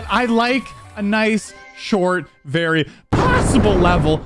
But I like a nice, short, very possible level